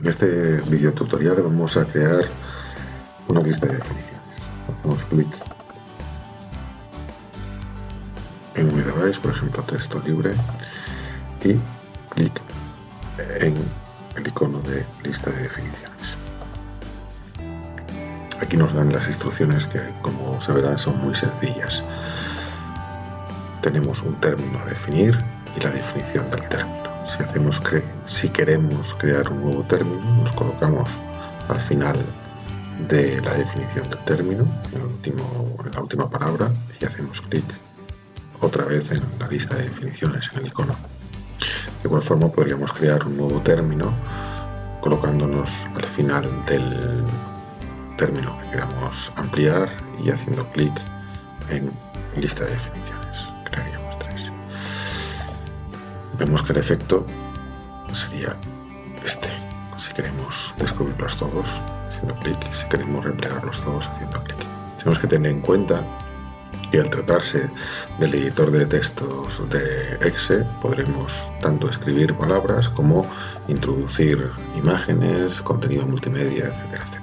En este video tutorial vamos a crear una lista de definiciones. Hacemos clic en mi por ejemplo texto libre, y clic en el icono de lista de definiciones. Aquí nos dan las instrucciones que, como se verá, son muy sencillas. Tenemos un término a definir y la definición del término. Si, hacemos si queremos crear un nuevo término, nos colocamos al final de la definición del término, en, último, en la última palabra, y hacemos clic otra vez en la lista de definiciones, en el icono. De igual forma podríamos crear un nuevo término colocándonos al final del término que queramos ampliar y haciendo clic en lista de definiciones. Vemos que el efecto sería este. Si queremos descubrirlos todos, haciendo clic. Si queremos replegarlos todos, haciendo clic. Tenemos que tener en cuenta y al tratarse del editor de textos de Exe podremos tanto escribir palabras como introducir imágenes, contenido multimedia, etcétera, etcétera.